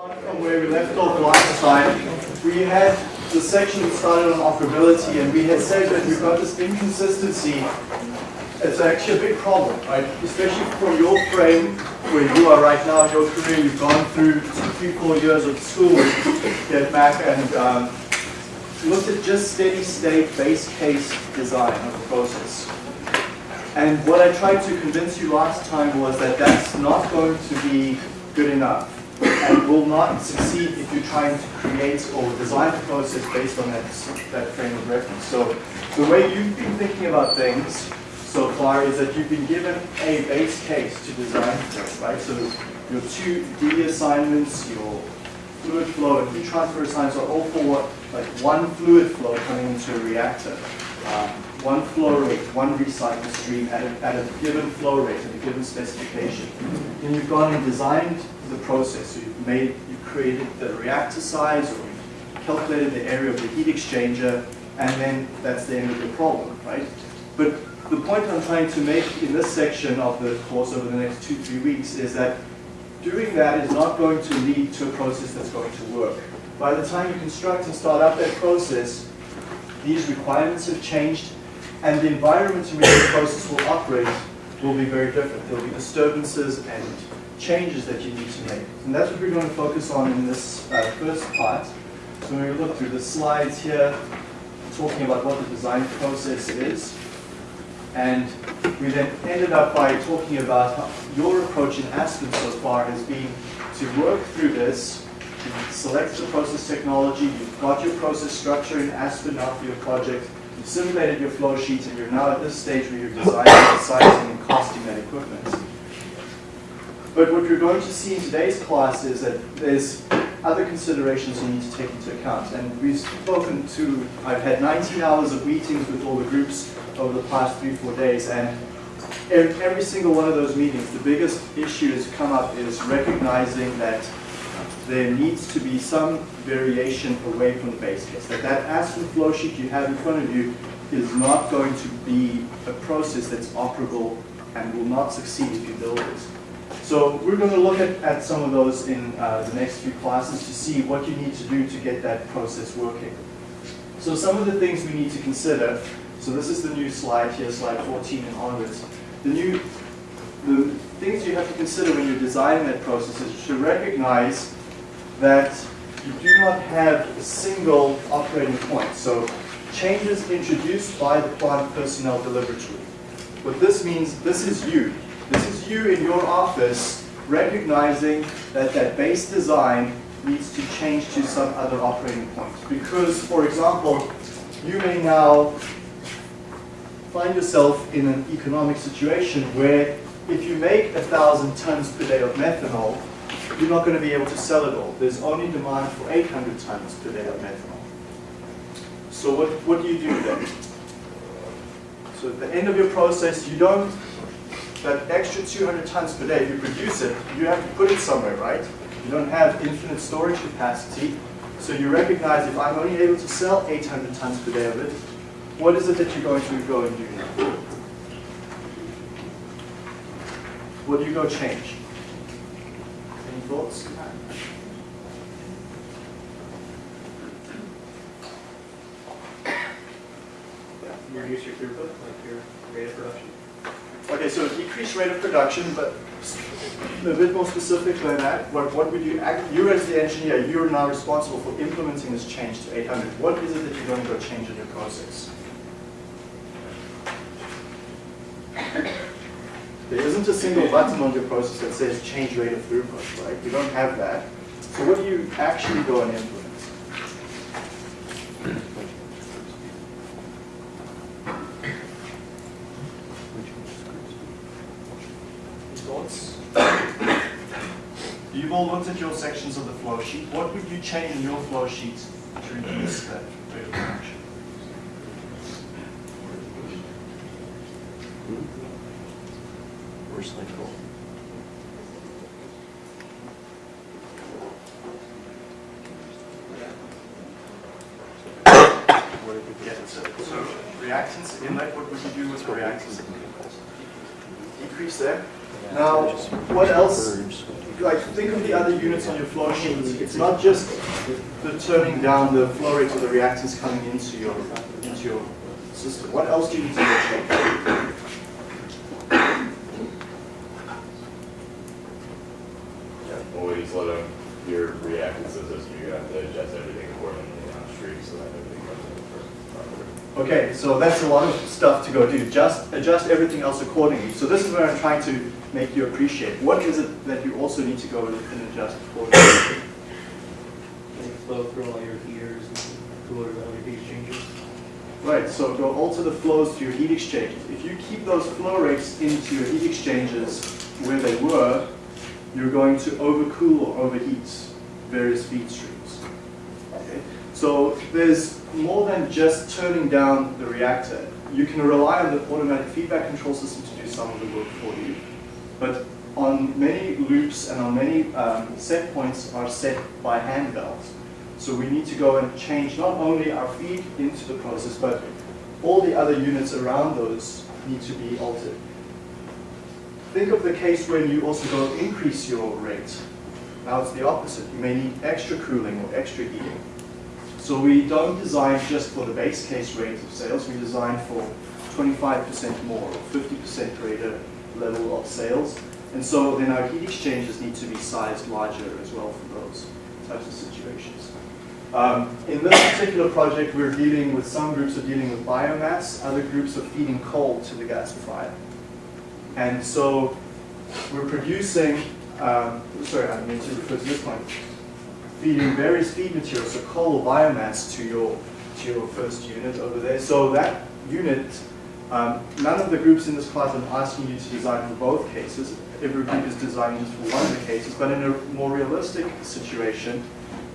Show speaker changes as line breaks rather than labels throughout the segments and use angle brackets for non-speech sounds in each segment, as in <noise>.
From where we left off last time, we had the section that started on operability and we had said that we've got this inconsistency. It's actually a big problem, right? Especially for your frame where you are right now in your career, you've gone through three, four years of school, get back and um, looked at just steady state base case design of the process. And what I tried to convince you last time was that that's not going to be good enough and will not succeed if you're trying to create or design a process based on that, that frame of reference. So the way you've been thinking about things so far is that you've been given a base case to design right? So your two D assignments, your fluid flow and heat transfer assignments are all for like one fluid flow coming into a reactor. Um, one flow rate, one recycle stream at a, at a given flow rate, at a given specification. Then you've gone and designed the process. So you've made, you've created the reactor size, or you've calculated the area of the heat exchanger, and then that's the end of the problem, right? But the point I'm trying to make in this section of the course over the next two, three weeks is that doing that is not going to lead to a process that's going to work. By the time you construct and start up that process, these requirements have changed, and the environment in which the process will operate will be very different. There will be disturbances and changes that you need to make. And that's what we're going to focus on in this uh, first part. So when we look through the slides here, talking about what the design process is, and we then ended up by talking about your approach in Aspen so far has been to work through this, select the process technology, you've got your process structure in Aspen now for your project, you've simulated your flow sheets, and you're now at this stage where you're designing, sizing, and costing that equipment. But what you're going to see in today's class is that there's other considerations you need to take into account. And we've spoken to, I've had 19 hours of meetings with all the groups over the past three, four days, and in every single one of those meetings, the biggest issue that's come up is recognizing that there needs to be some variation away from the base case. That that Aspen flow sheet you have in front of you is not going to be a process that's operable and will not succeed if you build it. So we're going to look at, at some of those in uh, the next few classes to see what you need to do to get that process working. So some of the things we need to consider, so this is the new slide here, slide 14 and onwards. The new, the things you have to consider when you're designing that process is to recognize that you do not have a single operating point. So changes introduced by the plant personnel deliberately. What this means, this is you. This is you in your office recognizing that that base design needs to change to some other operating point. Because, for example, you may now find yourself in an economic situation where if you make a thousand tons per day of methanol, you're not going to be able to sell it all. There's only demand for 800 tons per day of methanol. So what, what do you do then? So at the end of your process, you don't that extra 200 tons per day, if you produce it, you have to put it somewhere, right? You don't have infinite storage capacity. So you recognize if I'm only able to sell 800 tons per day of it, what is it that you're going to go and do now? What do you go change? Any thoughts?
You reduce your throughput, like your rate of production?
Okay, so decreased rate of production, but a bit more specific than that, what, what would you, act, you as the engineer, you're now responsible for implementing this change to 800. What is it that you're going to go change in your process? There isn't a single button on your process that says change rate of throughput, right? You don't have that. So what do you actually go and implement? Thoughts? You've all looked at your sections of the flow sheet. What would you change in your flow sheet to reduce that rate of. What did we get? So, so reactants inlet, what would you do with the reactants? Decrease there. Now, what else like think of the other units on your flow sheet. It's not just the turning down the flow rate of the reactants coming into your into your system. What else do you need to check?
You slow down your reactance system, you have to adjust everything accordingly downstream so that everything comes in for
Okay, so that's a lot of stuff to go do. Just adjust everything else accordingly. So this is where I'm trying to make you appreciate. What is it that you also need to go and adjust accordingly?
Flow through all your heaters and coolers, all your heat exchangers.
Right, so go alter the flows to your heat exchangers. If you keep those flow rates into your heat exchangers where they were, you're going to overcool or overheat various feed streams. Okay? So there's more than just turning down the reactor. You can rely on the automatic feedback control system to do some of the work for you. But on many loops and on many um, set points are set by hand valves. So we need to go and change not only our feed into the process, but all the other units around those need to be altered. Think of the case when you also go increase your rate. Now it's the opposite. You may need extra cooling or extra heating. So we don't design just for the base case rate of sales, we design for 25% more or 50% greater level of sales. And so then our heat exchangers need to be sized larger as well for those types of situations. Um, in this particular project, we're dealing with, some groups are dealing with biomass, other groups are feeding coal to the gasifier. And so we're producing, um, sorry, I meant to refer to this point, feeding various feed materials, so coal or biomass to your, to your first unit over there. So that unit, um, none of the groups in this class are asking you to design for both cases. Every group is designing just for one of the cases, but in a more realistic situation,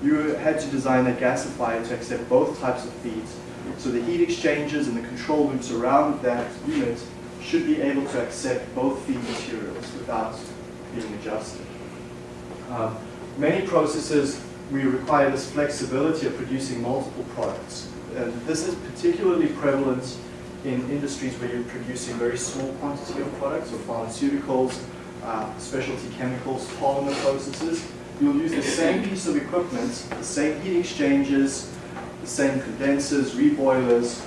you had to design a gasifier to accept both types of feeds. So the heat exchangers and the control loops around that unit should be able to accept both feed materials without being adjusted. Um, many processes, we require this flexibility of producing multiple products. And this is particularly prevalent in industries where you're producing very small quantity of products, so pharmaceuticals, uh, specialty chemicals, polymer processes. You'll use the same piece of equipment, the same heat exchangers, the same condensers, reboilers,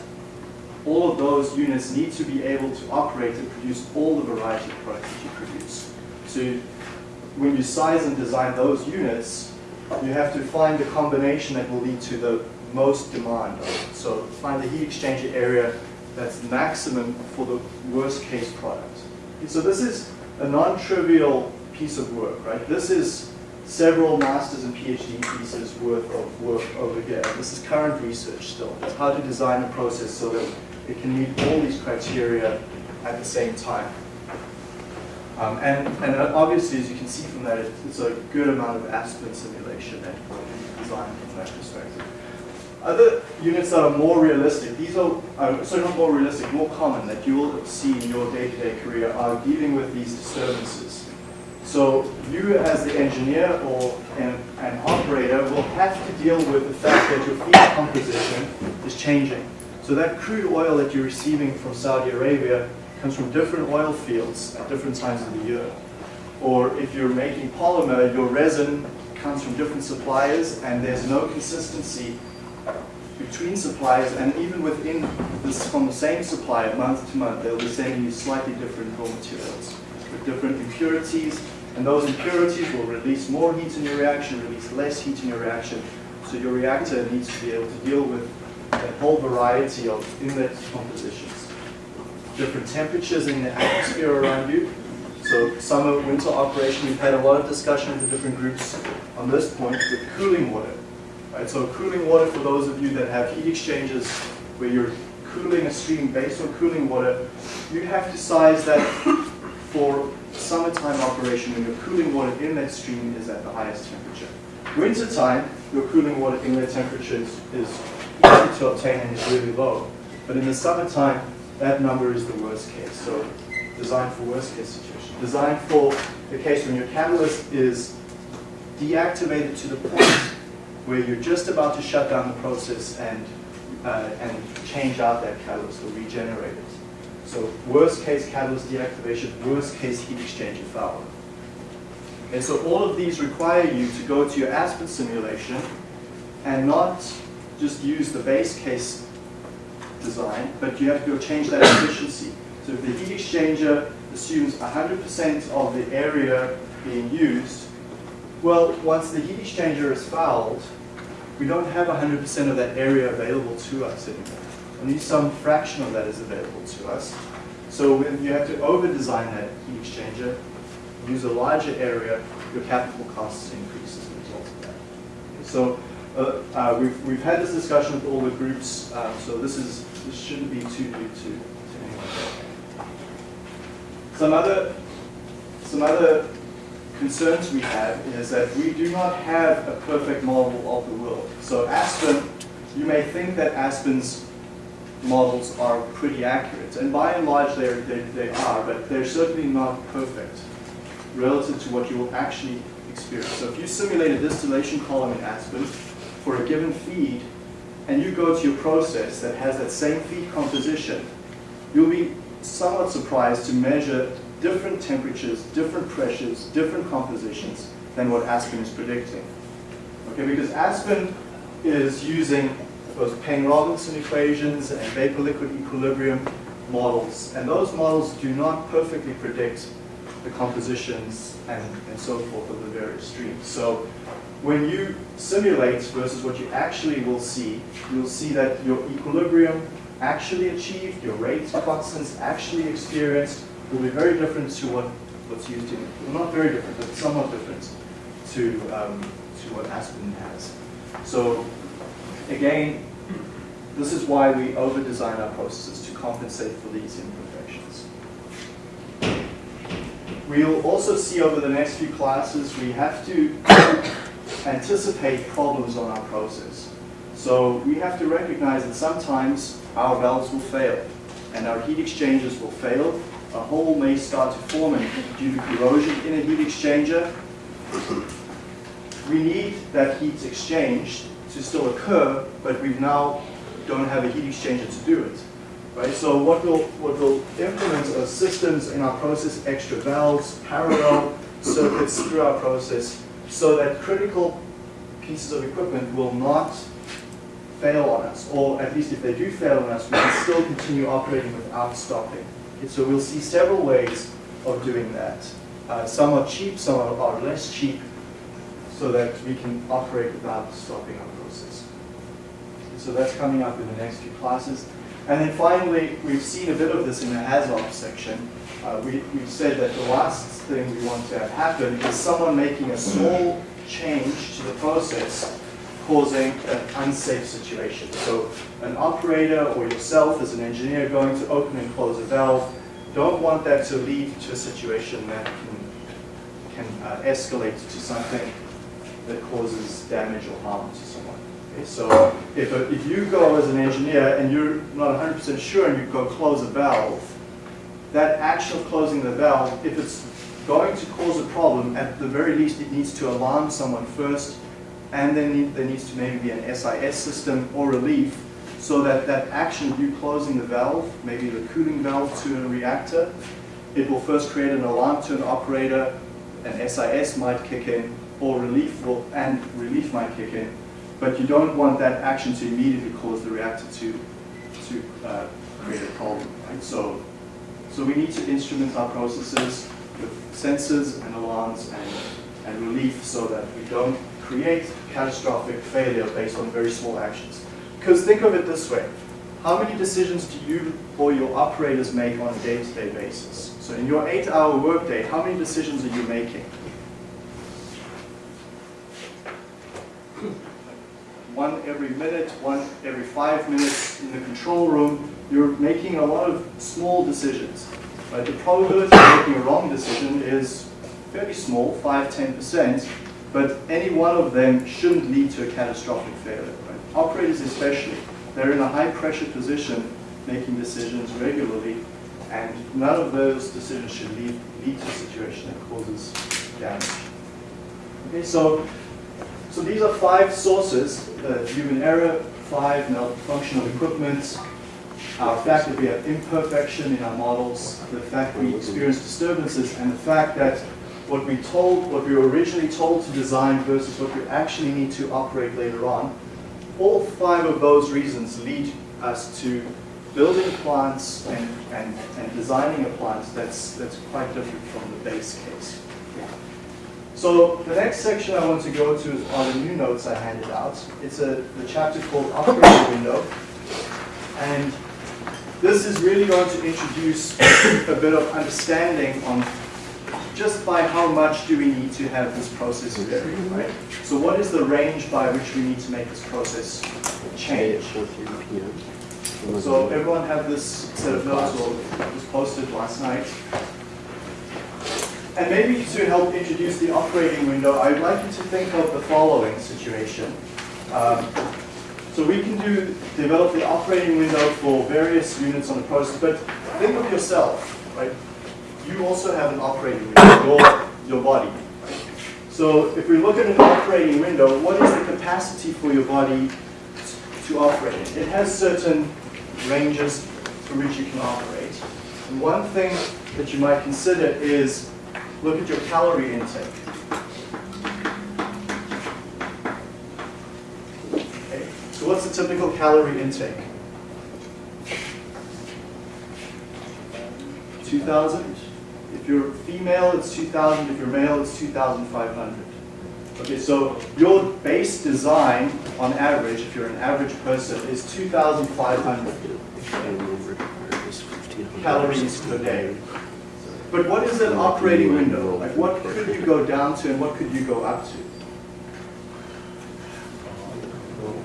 all of those units need to be able to operate and produce all the variety of products that you produce. So when you size and design those units, you have to find the combination that will lead to the most demand. So find the heat exchanger area that's maximum for the worst case product. So this is a non-trivial piece of work, right? This is several master's and PhD pieces worth of work over here. This is current research still. It's how to design a process so that it can meet all these criteria at the same time. Um, and, and obviously, as you can see from that, it's a good amount of Aspen simulation and design from that perspective. Other units that are more realistic, these are, uh, sorry, not more realistic, more common that you will see in your day-to-day -day career are dealing with these disturbances. So you as the engineer or an, an operator will have to deal with the fact that your feed composition is changing. So that crude oil that you're receiving from Saudi Arabia comes from different oil fields at different times of the year. Or if you're making polymer, your resin comes from different suppliers and there's no consistency between suppliers and even within this from the same supplier month to month they'll be sending you slightly different raw materials with different impurities and those impurities will release more heat in your reaction, release less heat in your reaction. So your reactor needs to be able to deal with a whole variety of inlet compositions. Different temperatures in the atmosphere around you. So summer, winter operation, we've had a lot of discussion with the different groups on this point with cooling water. Right, so cooling water, for those of you that have heat exchangers where you're cooling a stream based on cooling water, you have to size that for summertime operation when your cooling water inlet stream is at the highest temperature. Wintertime, your cooling water inlet temperature is, is easy to obtain and is really low. But in the summertime, that number is the worst case. So designed for worst case situation. Designed for the case when your catalyst is deactivated to the point where you're just about to shut down the process and, uh, and change out that catalyst or regenerate it. So worst case catalyst deactivation, worst case heat exchanger failure. And so all of these require you to go to your Aspen simulation and not just use the base case design, but you have to go change that efficiency. So if the heat exchanger assumes 100% of the area being used, well, once the heat exchanger is fouled, we don't have 100% of that area available to us anymore. Only some fraction of that is available to us. So when you have to over-design that heat exchanger, use a larger area, your capital costs increase as a result of that. So uh, uh, we've, we've had this discussion with all the groups, um, so this is this shouldn't be too new to, to anyone. Some other some other concerns we have is that we do not have a perfect model of the world. So Aspen, you may think that Aspen's models are pretty accurate, and by and large they, they, are, but they're certainly not perfect relative to what you will actually experience. So if you simulate a distillation column in Aspen for a given feed, and you go to your process that has that same feed composition, you'll be somewhat surprised to measure different temperatures, different pressures, different compositions than what Aspen is predicting. Okay, because Aspen is using those Peng-Robinson equations and vapor-liquid equilibrium models, and those models do not perfectly predict the compositions and, and so forth of the various streams. So when you simulate versus what you actually will see, you'll see that your equilibrium actually achieved, your rate constants actually experienced will be very different to what, what's used in, well not very different, but somewhat different to, um, to what Aspen has. So again, this is why we over-design our processes to compensate for these imperfections. We'll also see over the next few classes, we have to <coughs> anticipate problems on our process. So we have to recognize that sometimes our valves will fail and our heat exchangers will fail. A hole may start to form due to corrosion in a heat exchanger. We need that heat exchange to still occur, but we now don't have a heat exchanger to do it. Right? So what we'll, what we'll implement are systems in our process, extra valves, parallel circuits through our process, so that critical pieces of equipment will not fail on us, or at least if they do fail on us, we can still continue operating without stopping. Okay, so we'll see several ways of doing that. Uh, some are cheap, some are, are less cheap, so that we can operate without stopping our process. So that's coming up in the next few classes. And then finally, we've seen a bit of this in the HAZOP section. Uh, we, we've said that the last thing we want to have happen is someone making a small change to the process causing an unsafe situation. So an operator or yourself as an engineer going to open and close a valve, don't want that to lead to a situation that can, can uh, escalate to something that causes damage or harm to someone. Okay, so if, a, if you go as an engineer and you're not 100% sure and you go close a valve, that action of closing the valve, if it's going to cause a problem, at the very least it needs to alarm someone first, and then there needs to maybe be an SIS system or relief, so that that action of you closing the valve, maybe the cooling valve to a reactor, it will first create an alarm to an operator, an SIS might kick in, or relief will, and relief might kick in, but you don't want that action to immediately cause the reactor to, to uh, create a problem. Right? So, so we need to instrument our processes with sensors and alarms and, and relief so that we don't create catastrophic failure based on very small actions. Because think of it this way, how many decisions do you or your operators make on a day-to-day -day basis? So in your eight-hour workday, how many decisions are you making? <clears throat> One every minute, one every five minutes in the control room, you're making a lot of small decisions. Right? The probability of making a wrong decision is fairly small, 5 10%, but any one of them shouldn't lead to a catastrophic failure. Right? Operators especially, they're in a high pressure position making decisions regularly, and none of those decisions should lead, lead to a situation that causes damage. Okay, so so these are five sources, the human error, five malfunction of equipment, our fact that we have imperfection in our models, the fact that we experience disturbances, and the fact that what we told, what we were originally told to design versus what we actually need to operate later on, all five of those reasons lead us to building plants and, and, and designing a plant that's, that's quite different from the base case. So the next section I want to go to is are the new notes I handed out. It's a the chapter called Operating Window. And this is really going to introduce <coughs> a bit of understanding on just by how much do we need to have this process vary, right? So what is the range by which we need to make this process change? So everyone have this set of notes or was posted last night. And maybe to help introduce the operating window, I'd like you to think of the following situation. Um, so we can do develop the operating window for various units on the process, but think of yourself, right? You also have an operating window, your, your body. So if we look at an operating window, what is the capacity for your body to operate? It has certain ranges through which you can operate. And one thing that you might consider is look at your calorie intake. Okay, so what's the typical calorie intake? 2,000. If you're female, it's 2,000. If you're male, it's 2,500. Okay, so your base design, on average, if you're an average person, is 2,500 calories per day. But what is an operating window? Like what could you go down to and what could you go up to?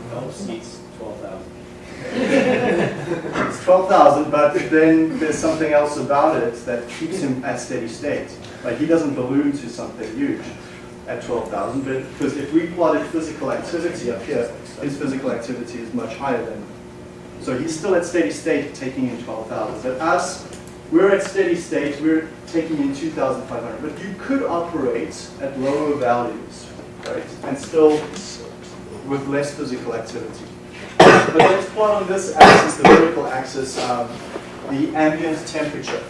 Phelps seats twelve thousand.
It's <laughs> 12,000, but then there's something else about it that keeps him at steady state. Like he doesn't balloon to something huge at 12,000, but because if we plotted physical activity up here, his physical activity is much higher than. So he's still at steady state taking in 12,000. But us, we're at steady state, we're taking in 2,500. But you could operate at lower values, right? And still with less physical activity. But let's plot on this axis, the vertical axis, um, the ambient temperature.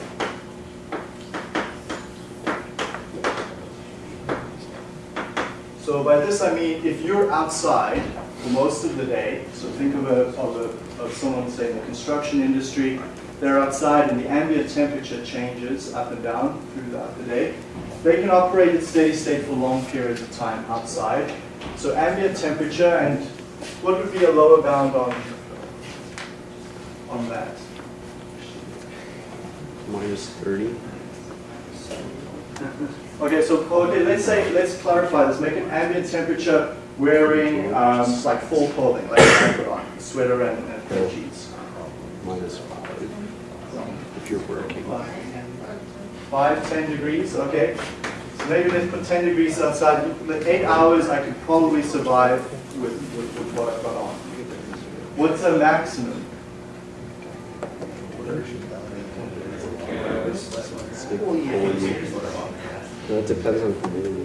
So by this I mean if you're outside for most of the day, so think of, a, of, a, of someone say in the construction industry, they're outside and the ambient temperature changes up and down throughout the day. They can operate at steady state for long periods of time outside. So ambient temperature and what would be a lower bound on, on that?
Minus 30.
Okay, so okay, let's say let's clarify this. Make an ambient temperature wearing um, like full clothing, like I put on sweater and, and jeans.
Minus 5. If you're working.
Five, ten degrees. Okay, so maybe let's put ten degrees outside. With eight hours, I could probably survive with, with, with what I've on. What's a maximum?
It's like 40. No, it depends on the community.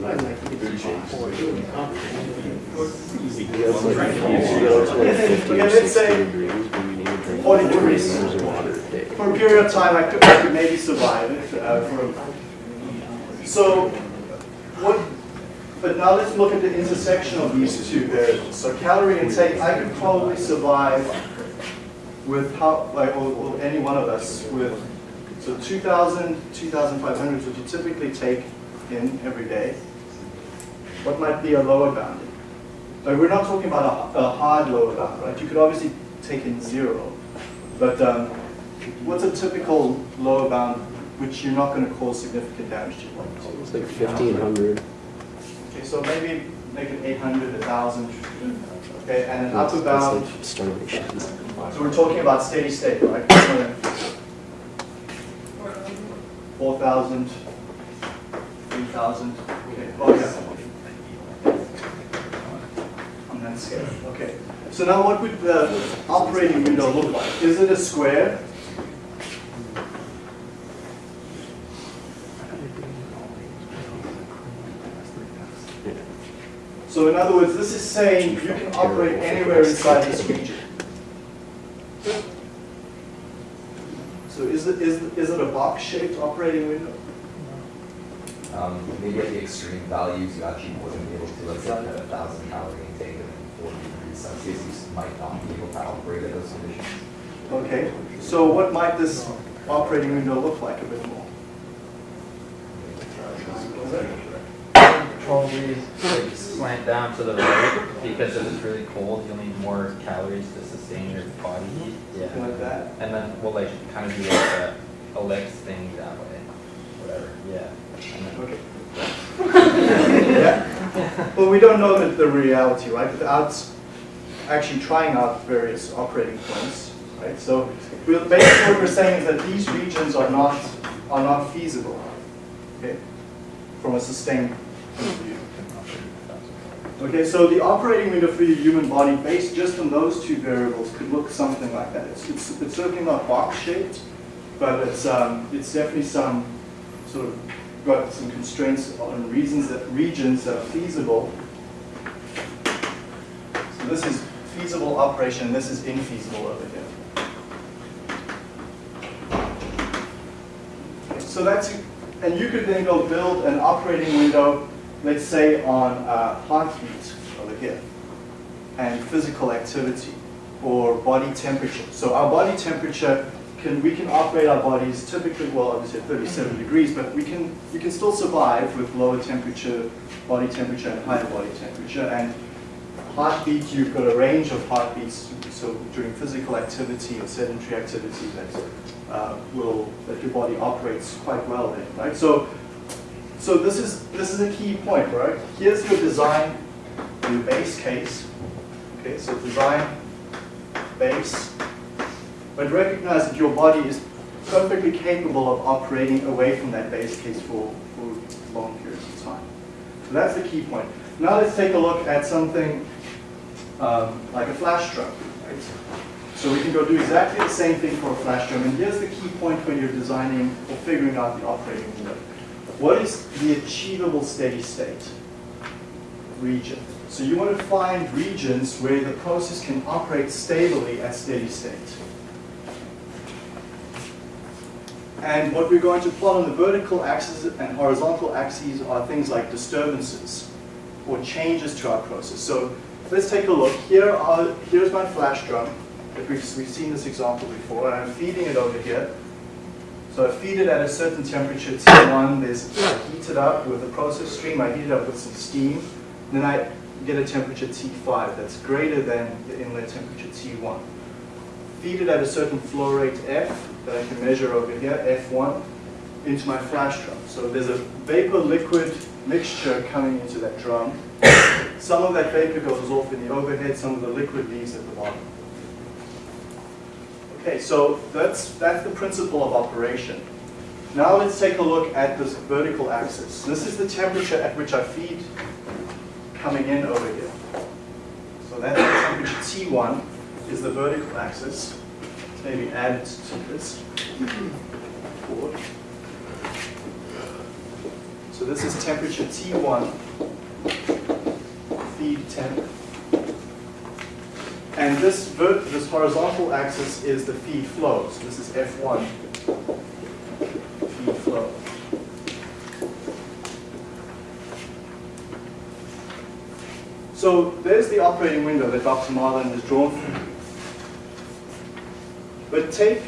Yeah, it's like, you go to like 50 or
let's
60
say
degrees, but you need to drink
40
40
degrees.
water day.
For a period of time, I could, I could maybe survive it. Uh, for, so, what? But now let's look at the intersection of these two variables. So calorie intake, I could probably survive with how, like, or, or any one of us with, so 2,000, 2,500 is what you typically take in every day. What might be a lower bound? Like, we're not talking about a, a hard lower bound, right? You could obviously take in zero, but um, what's a typical lower bound which you're not going to cause significant damage to?
It's like 1500.
So maybe make it 800, 1,000, okay, and an
that's
bound,
starvation.
so we're talking about steady state, right? 4,000, 3,000, okay, oh yeah. On that scale, okay. So now what would the operating window look like? Is it a square? So in other words, this is saying you can operate anywhere inside this region. So is it, is, is it a box-shaped operating window?
Um, maybe at the extreme values, you actually wouldn't be able to, let's say, at a thousand calorie intake and forty degrees Celsius, you might not be able to operate at those conditions.
Okay, so what might this operating window look like a bit more?
Probably like slant down to the right because if it's really cold, you'll need more calories to sustain your body heat.
Something like that?
And then we'll like kind of do like a, a legs thing that way. Whatever. Yeah. And then,
Okay. <laughs> Yeah. <laughs> Well, we don't know the, the reality, right? Without actually trying out various operating points, right? So we'll, basically what we're saying is that these regions are not, are not feasible, okay? From a sustained point of view. Okay, so the operating window for your human body based just on those two variables could look something like that. It's, it's, it's certainly not box shaped, but it's, um, it's definitely some sort of got some constraints on reasons that regions that are feasible. So this is feasible operation, this is infeasible over here. Okay, So that's, and you could then go build an operating window, let's say on uh, heartbeat over here, and physical activity, or body temperature. So our body temperature can, we can operate our bodies typically, well, obviously at 37 degrees, but we can, you can still survive with lower temperature, body temperature and higher body temperature. And heartbeat, you've got a range of heartbeats, so during physical activity or sedentary activity that uh, will, that your body operates quite well in, right? So, so this is, this is a key point, right? Here's your design, your base case. Okay, so design, base, but recognize that your body is perfectly capable of operating away from that base case for, for long periods of time. So that's the key point. Now let's take a look at something um, like a flash drum. Right? So we can go do exactly the same thing for a flash drum. And here's the key point when you're designing or figuring out the operating window. What is the achievable steady state region? So you want to find regions where the process can operate stably at steady state. And what we're going to plot on the vertical axis and horizontal axes are things like disturbances or changes to our process. So let's take a look. Here are, here's my flash drum. We've, we've seen this example before, and I'm feeding it over here. So I feed it at a certain temperature, T1. There's, I heat it up with a process stream. I heat it up with some steam. Then I get a temperature T5 that's greater than the inlet temperature T1. Feed it at a certain flow rate F that I can measure over here, F1, into my flash drum. So there's a vapor-liquid mixture coming into that drum. Some of that vapor goes off in the overhead, some of the liquid leaves at the bottom. Okay, so that's, that's the principle of operation. Now let's take a look at this vertical axis. This is the temperature at which I feed coming in over here. So that's temperature T1 is the vertical axis. Let's maybe add it to this. So this is temperature T1, feed temp. And this, this horizontal axis is the feed flow. So this is F1, feed flow. So there's the operating window that Dr. Marlin has drawn for you. But take,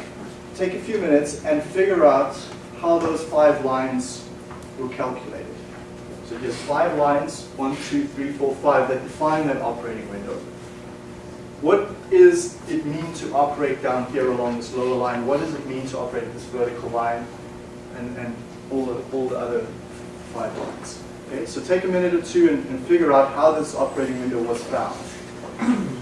take a few minutes and figure out how those five lines were calculated. So here's five lines, one, two, three, four, five, that define that operating window. What is it mean to operate down here along this lower line? What does it mean to operate this vertical line? And, and all, the, all the other five lines. Okay, so take a minute or two and, and figure out how this operating window was found. <coughs> <coughs>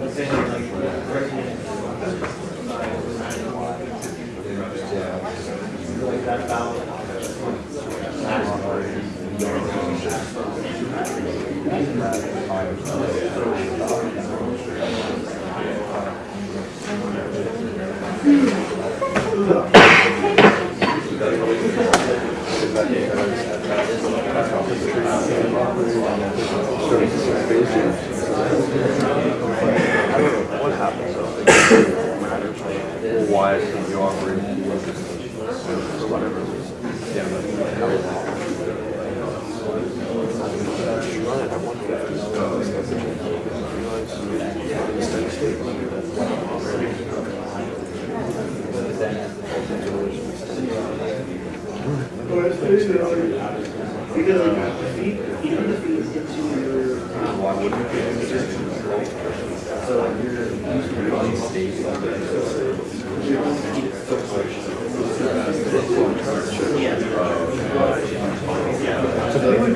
Let's say like, like that balance.
What happens though? It matters, like, why can't you operate for whatever reason? Yeah, but how is it? Run it at 150. Steady state.
Because like the feet, even the feet gets you your.
Why wouldn't you?
So like you're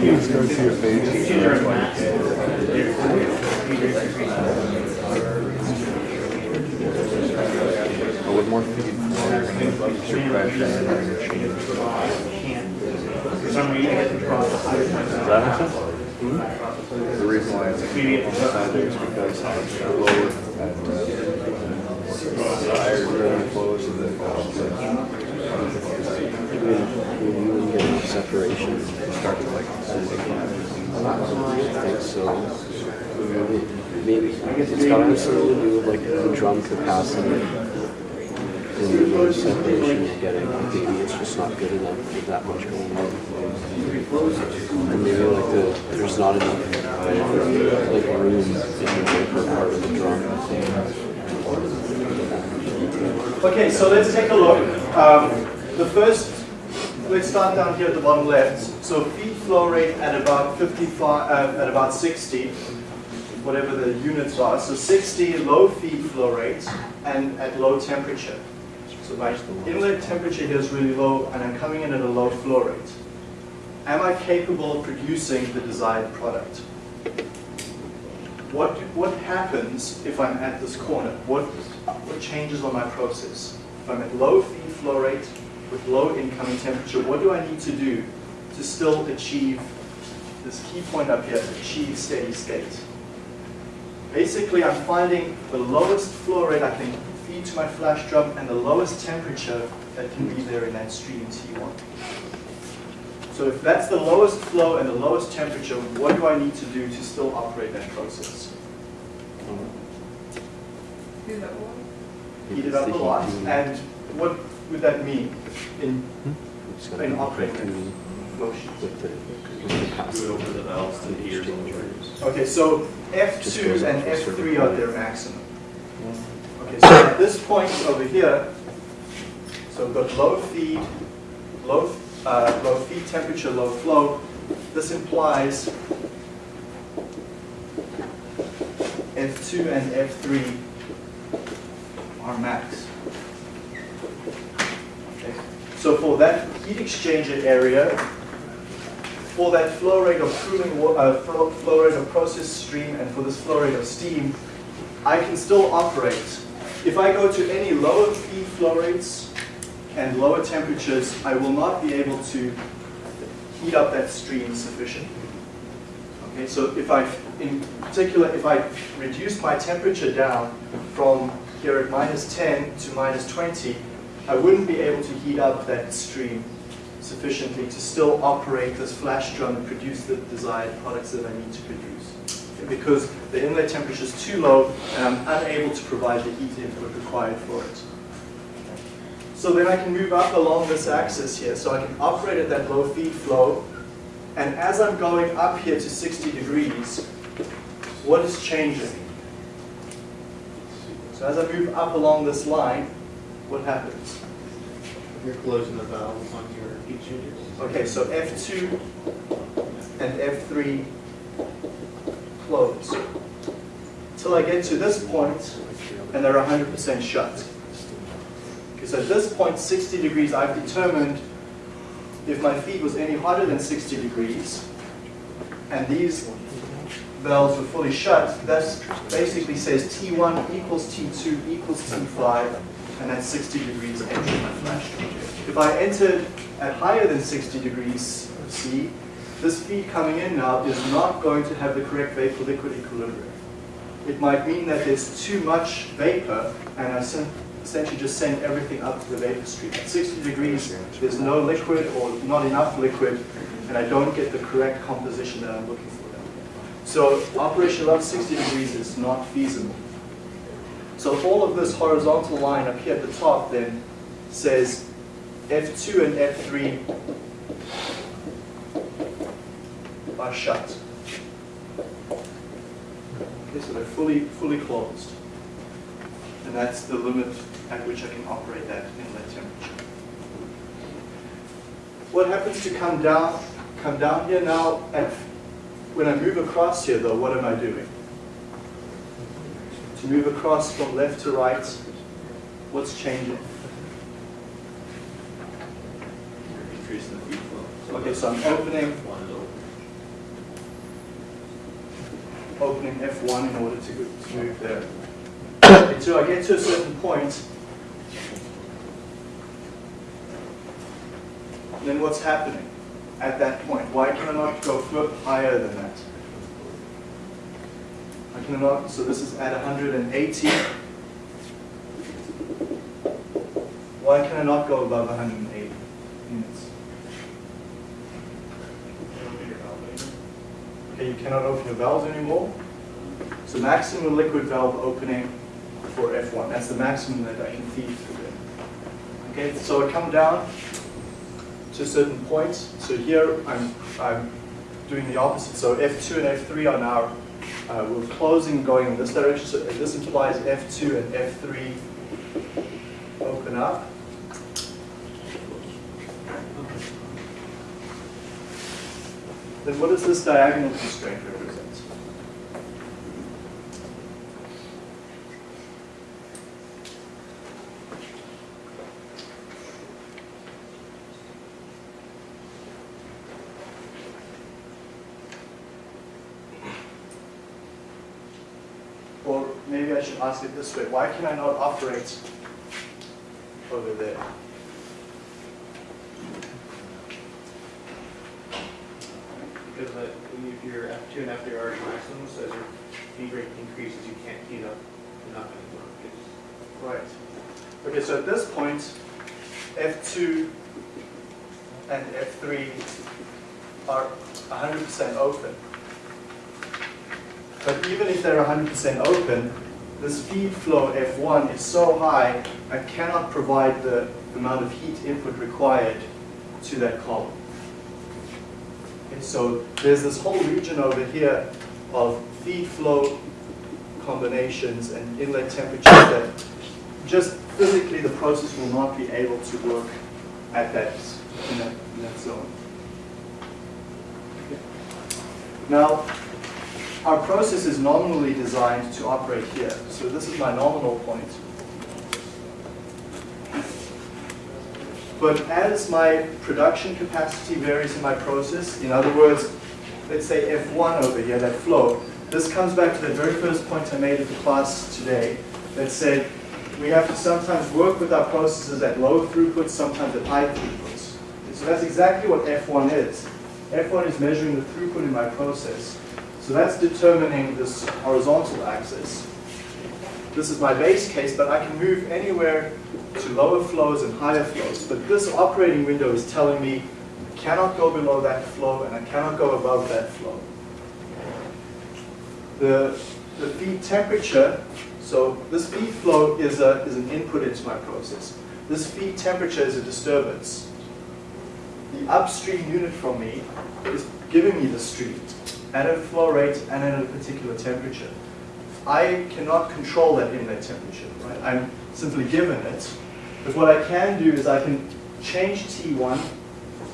But with more feet, you're gonna keep your pressure and you're change.
For some reason, you cross the.
Does that make sense? The reason why it's decided is because it's lower uh, and the air really flows and then goes to
When you get separation,
start to like.
I think so. Maybe, it's got something to do with like the drum capacity and the separation you're getting. Maybe it's just not good enough with that much going on. And maybe like the, there's not enough like room in the vapor part of the drum.
Okay, so let's take a look. Um, the first, let's start down here at the bottom left. So feed flow rate at about 55, uh, at about 60, whatever the units are. So 60 low feed flow rate and at low temperature. So my inlet temperature here is really low and I'm coming in at a low flow rate. Am I capable of producing the desired product? What, what happens if I'm at this corner? What, what changes on my process? If I'm at low feed flow rate with low incoming temperature, what do I need to do to still achieve this key point up here, achieve steady state? Basically, I'm finding the lowest flow rate I can feed to my flash drum and the lowest temperature that can be there in that stream T1. So if that's the lowest flow and the lowest temperature, what do I need to do to still operate that process? Heat it up a lot, and what would that mean in, in operating
with
motion?
the, with the capacity.
Do it over the valves to the ears and
Exchange.
Okay, so F2 and
to a certain
F3 are their maximum. Okay, so at this point over here, so we've got low feed, low, uh, low feed temperature, low flow. This implies F2 and F3 are max. Okay, So for that heat exchanger area, for that flow rate of cooling, uh, flow, flow rate of process stream, and for this flow rate of steam, I can still operate. If I go to any lower feed flow rates and lower temperatures, I will not be able to heat up that stream sufficiently. Okay, so if I, in particular, if I reduce my temperature down from here at minus 10 to minus 20, I wouldn't be able to heat up that stream sufficiently to still operate this flash drum and produce the desired products that I need to produce. Because the inlet temperature is too low and I'm unable to provide the heat input required for it. So then I can move up along this axis here. So I can operate at that low feed flow. And as I'm going up here to 60 degrees, what is changing? So as I move up along this line, what happens?
You're closing the valves on your.
Okay, so F2 and F3 close. Till I get to this point, and they're 100% shut. So at this point, 60 degrees, I've determined if my feed was any hotter than 60 degrees, and these valves were fully shut, that basically says T1 equals T2 equals T5, and that's 60 degrees entering my flash. If I entered at higher than 60 degrees C, this feed coming in now is not going to have the correct vapor-liquid equilibrium. It might mean that there's too much vapor, and I essentially just send everything up to the vapor stream. At 60 degrees, there's no liquid or not enough liquid, and I don't get the correct composition that I'm looking for. So operation above 60 degrees is not feasible. So all of this horizontal line up here at the top then says F2 and F3 are shut. Okay, so they're fully, fully closed. And that's the limit at which I can operate that inlet temperature. What happens to come down, come down here now, at, when I move across here though, what am I doing? To move across from left to right, what's changing? Okay, so I'm opening, opening F1 in order to, to move there. Until I get to a certain point, then what's happening at that point? Why can I not go higher than that? Cannot, so this is at 180. Why can I not go above 180 units? Okay, you cannot open your valves anymore. So maximum liquid valve opening for F1. That's the maximum that I can feed through there. Okay, so I come down to certain point. So here I'm, I'm doing the opposite. So F2 and F3 are now, uh, we're closing going in this direction. So this implies F2 and F3 open up. Then what is this diagonal constraint represent? Or maybe I should ask it this way, why can I not operate over there?
Because uh, if you're F two and F three are maximum, so as your feed rate increases, you can't heat up enough anymore.
Right. Okay, so at this point, F2 and F3 are 100% open. But even if they're 100% open, this feed flow F1 is so high, I cannot provide the amount of heat input required to that column. Okay, so there's this whole region over here of feed flow combinations and inlet temperatures that just physically the process will not be able to work at that, in that, in that zone. Okay. Now, our process is nominally designed to operate here. So this is my nominal point. But as my production capacity varies in my process, in other words, let's say F1 over here, that flow, this comes back to the very first point I made at the class today that said we have to sometimes work with our processes at low throughputs, sometimes at high throughputs. So that's exactly what F1 is. F1 is measuring the throughput in my process. So that's determining this horizontal axis. This is my base case, but I can move anywhere to lower flows and higher flows. But this operating window is telling me I cannot go below that flow and I cannot go above that flow. The, the feed temperature, so this feed flow is, a, is an input into my process. This feed temperature is a disturbance. The upstream unit from me is giving me the stream at a flow rate and at a particular temperature. I cannot control that inlet temperature, right? I'm simply given it. But what I can do is I can change T1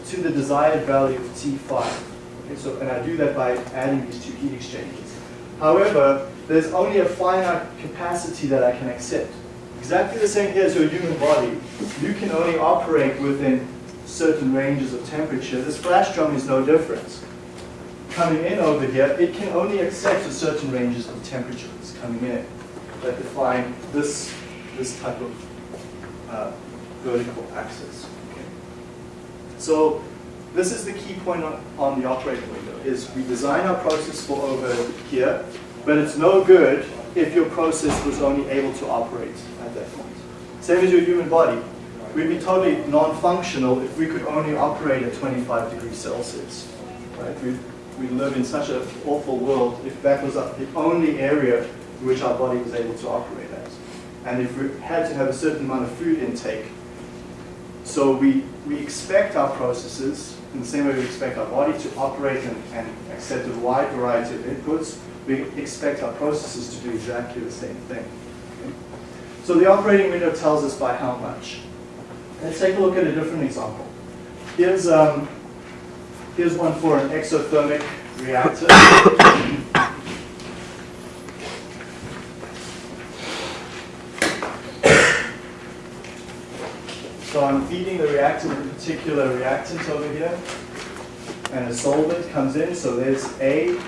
to the desired value of T5. Okay, so, and I do that by adding these two heat exchangers. However, there's only a finite capacity that I can accept. Exactly the same here as your human body. You can only operate within certain ranges of temperature. This flash drum is no different. Coming in over here, it can only accept a certain ranges of temperatures coming in that define this, this type of uh, vertical axis. Okay. So this is the key point on, on the operating window, is we design our process for over here, but it's no good if your process was only able to operate at that point. Same as your human body. We'd be totally non-functional if we could only operate at 25 degrees Celsius. Right? We live in such an awful world if that was the only area in which our body was able to operate at. And if we had to have a certain amount of food intake, so we, we expect our processes, in the same way we expect our body to operate and, and accept a wide variety of inputs, we expect our processes to do exactly the same thing. So the operating window tells us by how much. Let's take a look at a different example. Here's, um, here's one for an exothermic reactor. So I'm feeding the reactor with a particular reactant over here, and a solvent comes in, so there's A,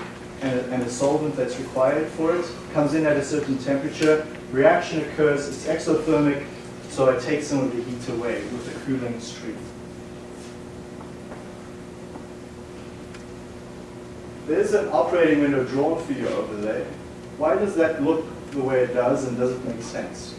and a, and a solvent that's required for it, comes in at a certain temperature, reaction occurs, it's exothermic, so it takes some of the heat away with a cooling stream. There's an operating window drawn for you over there. Why does that look the way it does and does it make sense?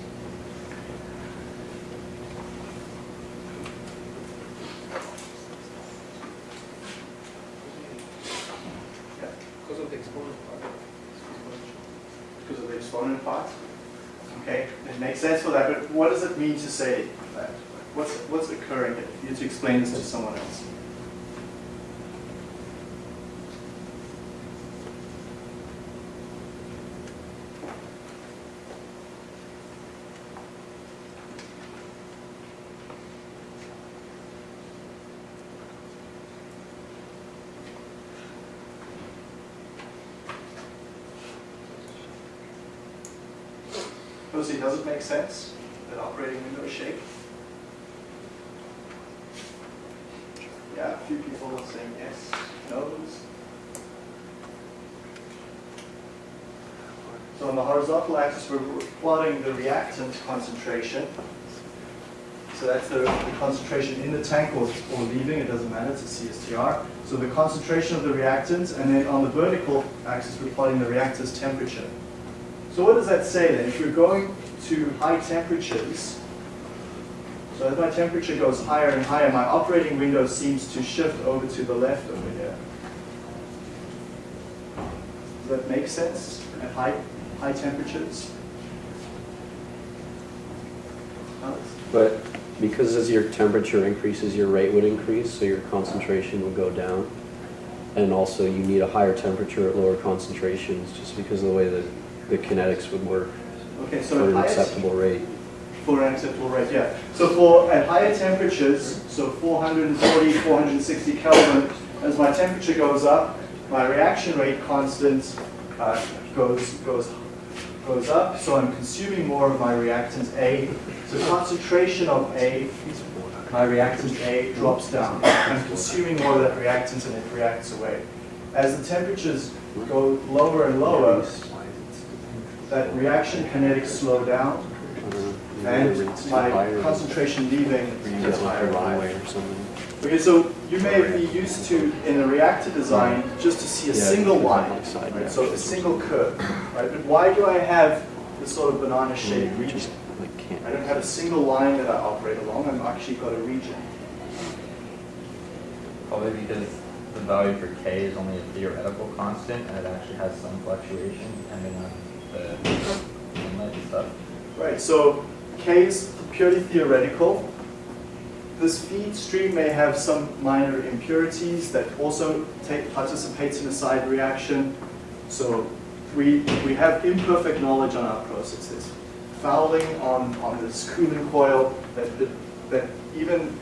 Because of the exponent part.
because of the exponent part. Okay, it makes sense for that, but what does it mean to say that? What's, what's occurring here? You need to explain this to someone else. Sense, that operating window shape? Yeah, a few people saying yes, no's. So on the horizontal axis, we're plotting the reactant concentration. So that's the, the concentration in the tank or, or leaving, it doesn't matter, it's a CSTR. So the concentration of the reactant, and then on the vertical axis, we're plotting the reactor's temperature. So what does that say then? If you're going to high temperatures, so as my temperature goes higher and higher, my operating window seems to shift over to the left over here. Does that make sense at high, high temperatures?
But because as your temperature increases, your rate would increase, so your concentration would go down. And also you need a higher temperature at lower concentrations, just because of the way that the kinetics would work
Okay, so
for an acceptable rate.
for an acceptable rate, yeah. So for at higher temperatures, so 440, 460 Kelvin, as my temperature goes up, my reaction rate constant uh, goes goes goes up. So I'm consuming more of my reactant A. So concentration of A, my reactant A drops down. I'm consuming more of that reactant and it reacts away. As the temperatures go lower and lower, that reaction kinetics slow down and
maybe the rate's too
my concentration leaving
you
gets higher
a
and higher.
runway or something.
Okay, so you may be used to, in a reactor design, just to see a single line, right? so a single curve, right? But why do I have this sort of banana
shape
region?
just like can't.
I don't have a single line that I operate along, I've actually got a region.
Probably because the value for K is only a theoretical constant and it actually has some fluctuation depending on stuff.
Right, so K is purely theoretical. This feed stream may have some minor impurities that also take, participates in a side reaction. So we, we have imperfect knowledge on our processes. Fouling on, on this cooling coil, that, that, that even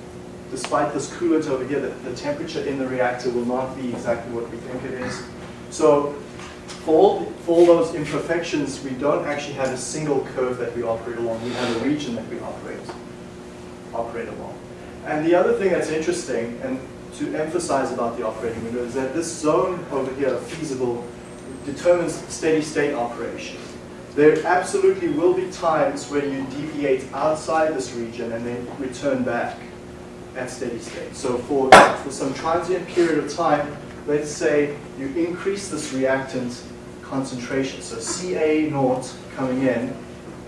despite this coolant over here, the, the temperature in the reactor will not be exactly what we think it is. So for all, for all those imperfections, we don't actually have a single curve that we operate along. We have a region that we operate, operate along. And the other thing that's interesting, and to emphasize about the operating window, is that this zone over here, feasible, determines steady state operation. There absolutely will be times where you deviate outside this region and then return back at steady state. So for, for some transient period of time, let's say you increase this reactant concentration. So Ca naught coming in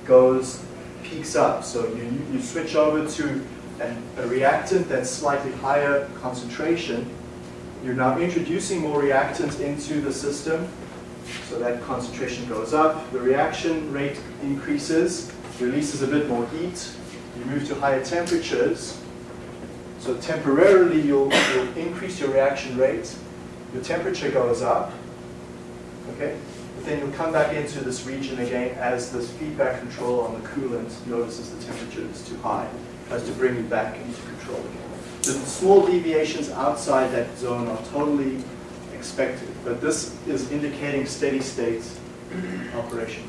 goes peaks up. So you, you switch over to an, a reactant that's slightly higher concentration. You're now introducing more reactant into the system. So that concentration goes up. The reaction rate increases, releases a bit more heat. You move to higher temperatures. So temporarily you'll, you'll increase your reaction rate. Your temperature goes up. Okay? Then you'll come back into this region again as this feedback control on the coolant notices the temperature is too high. Tries to bring you back into control again. The small deviations outside that zone are totally expected, but this is indicating steady state operation.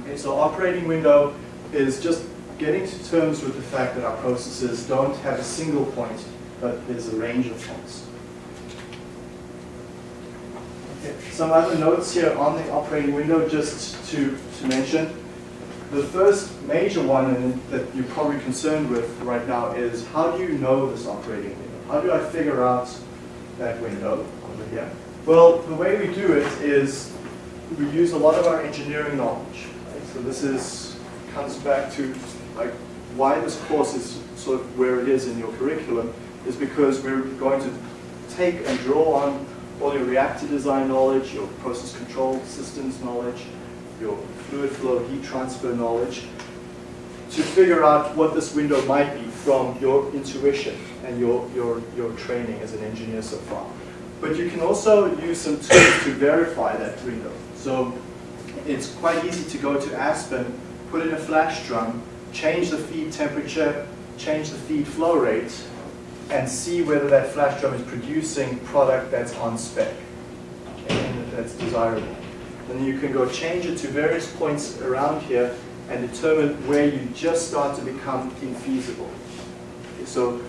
Okay, so operating window is just getting to terms with the fact that our processes don't have a single point, but there's a range of points. Okay, Some other notes here on the operating window just to, to mention. The first major one that you're probably concerned with right now is how do you know this operating window? How do I figure out that window over here? Well, the way we do it is we use a lot of our engineering knowledge. Right? So this is comes back to like why this course is sort of where it is in your curriculum is because we're going to take and draw on all your reactor design knowledge, your process control systems knowledge, your fluid flow heat transfer knowledge to figure out what this window might be from your intuition and your, your, your training as an engineer so far. But you can also use some tools to verify that window. So it's quite easy to go to Aspen, put in a flash drum, change the feed temperature, change the feed flow rate, and see whether that flash drum is producing product that's on spec okay, and that's desirable. Then you can go change it to various points around here and determine where you just start to become infeasible. Okay, so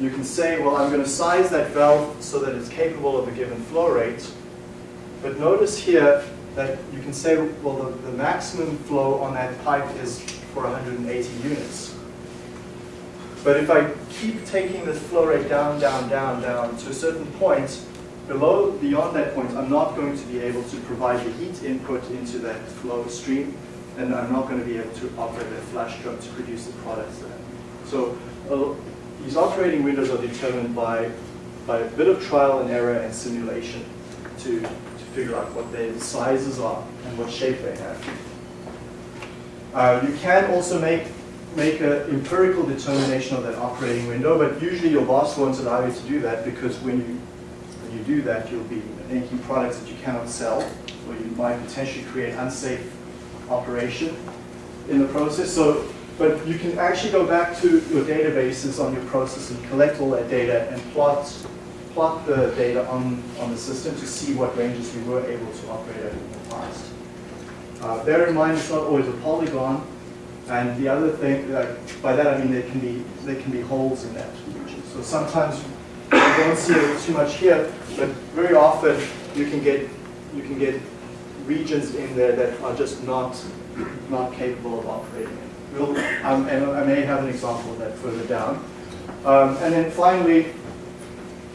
you can say, well, I'm going to size that valve so that it's capable of a given flow rate. But notice here that you can say, well, the, the maximum flow on that pipe is for 180 units. But if I keep taking this flow rate down, down, down, down to a certain point, below, beyond that point, I'm not going to be able to provide the heat input into that flow stream, and I'm not going to be able to operate a flash drum to produce the products there. So uh, these operating windows are determined by, by a bit of trial and error and simulation to, to figure out what their sizes are and what shape they have. Uh, you can also make make an empirical determination of that operating window, but usually your boss won't allow you to do that because when you when you do that, you'll be making products that you cannot sell, or you might potentially create unsafe operation in the process. So, but you can actually go back to your databases on your process and collect all that data and plot plot the data on, on the system to see what ranges we were able to operate at in the past. Uh, bear in mind, it's not always a polygon. And the other thing, like, by that I mean there can be there can be holes in that region. So sometimes you don't see it too much here, but very often you can get you can get regions in there that are just not not capable of operating. We'll, um, and I may have an example of that further down. Um, and then finally,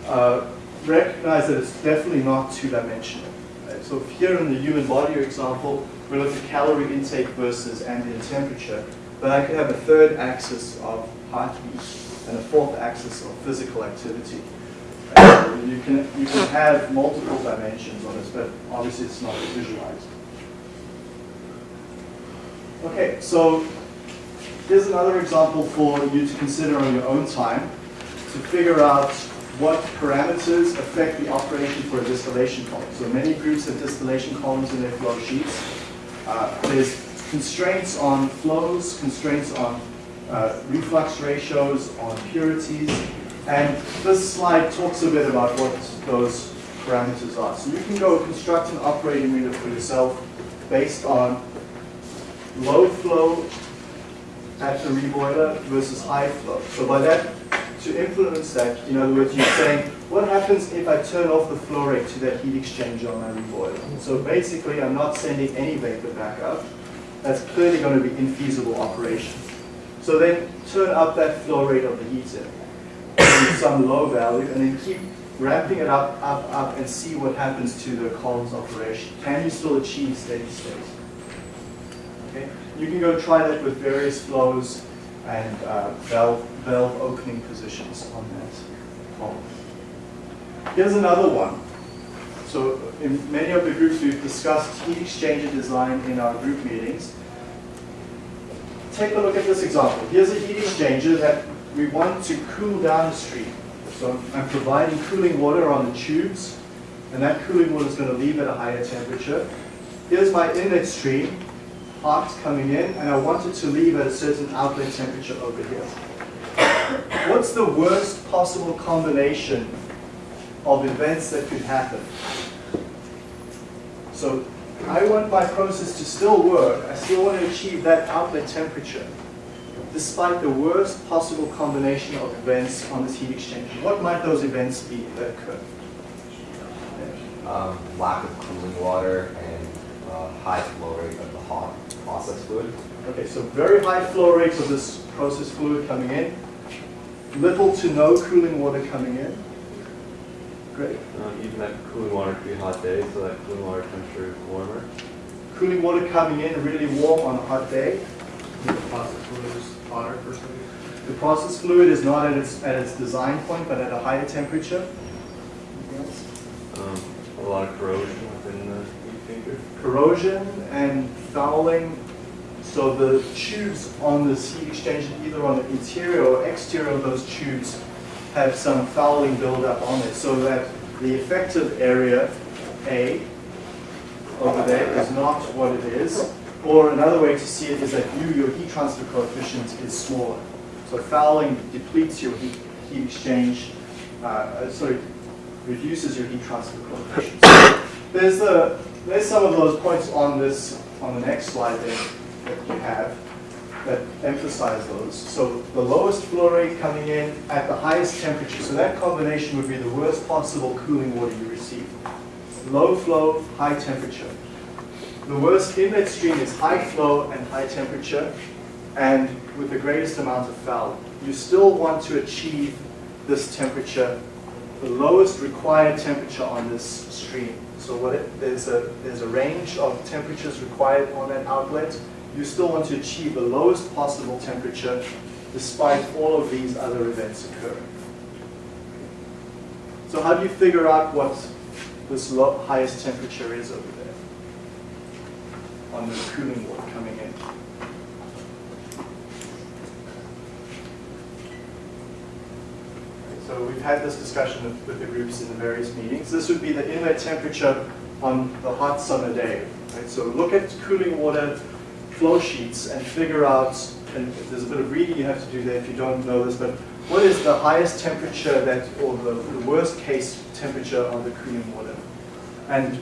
uh, recognize that it's definitely not two-dimensional. Right? So here in the human body example, we look at calorie intake versus ambient temperature, but I could have a third axis of heartbeat and a fourth axis of physical activity. You can you can have multiple dimensions on this, but obviously it's not visualized. Okay, so here's another example for you to consider on your own time to figure out what parameters affect the operation for a distillation column. So many groups have distillation columns in their flow sheets. Uh, there's constraints on flows, constraints on uh, reflux ratios, on purities, and this slide talks a bit about what those parameters are. So you can go construct an operating window for yourself based on low flow at the reboiler versus high flow. So by that, to influence that, in other words, you're saying, what happens if I turn off the flow rate to that heat exchanger on my reboiler? So basically, I'm not sending any vapor back up. That's clearly going to be infeasible operation. So then turn up that flow rate of the heater to some low value, and then keep ramping it up, up, up, and see what happens to the column's operation. Can you still achieve steady state? Okay? You can go try that with various flows and uh, valve, valve opening positions on that column. Here's another one. So in many of the groups we've discussed heat exchanger design in our group meetings. Take a look at this example. Here's a heat exchanger that we want to cool down the stream. So I'm providing cooling water on the tubes, and that cooling water is going to leave at a higher temperature. Here's my inlet stream, hot coming in, and I want it to leave at a certain outlet temperature over here. What's the worst possible combination of events that could happen? So I want my process to still work. I still want to achieve that outlet temperature, despite the worst possible combination of events on this heat exchanger. What might those events be that occur?
Um, lack of cooling water and uh, high flow rate of the hot process fluid.
Okay, so very high flow rates of this process fluid coming in, little to no cooling water coming in. Great.
Um, even that cooling water could be hot day, so that cooling water temperature is warmer.
Cooling water coming in really warm on a hot day.
The process fluid is hotter for some reason.
The process fluid is not at its, at its design point, but at a higher temperature. Anything else?
Um, a lot of corrosion within the heat exchanger.
corrosion and fouling. So the tubes on this heat exchanger, either on the interior or exterior of those tubes, have some fouling buildup on it, so that the effective area, A, over there, is not what it is. Or another way to see it is that U, your heat transfer coefficient, is smaller. So fouling depletes your heat, heat exchange, uh, uh, sorry, reduces your heat transfer coefficient. So there's the there's some of those points on this on the next slide there that you have that emphasize those. So the lowest flow rate coming in at the highest temperature. So that combination would be the worst possible cooling water you receive. Low flow, high temperature. The worst inlet stream is high flow and high temperature and with the greatest amount of fouling. You still want to achieve this temperature, the lowest required temperature on this stream. So what it, there's a there's a range of temperatures required on that outlet. You still want to achieve the lowest possible temperature despite all of these other events occurring. So how do you figure out what this highest temperature is over there on the cooling water coming in? So we've had this discussion with, with the groups in the various meetings. This would be the inlet temperature on the hot summer day. Right? So look at cooling water flow sheets and figure out, and there's a bit of reading you have to do there if you don't know this, but what is the highest temperature that, or the, the worst case temperature on the cooling water? And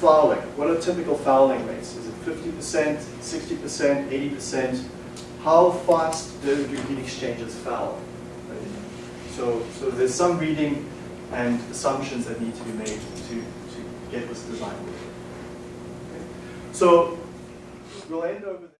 fouling, what are typical fouling rates? Is it 50%, 60%, 80%? How fast do, do heat exchangers foul? So, so there's some reading and assumptions that need to be made to, to get this design. Okay. So we'll end over.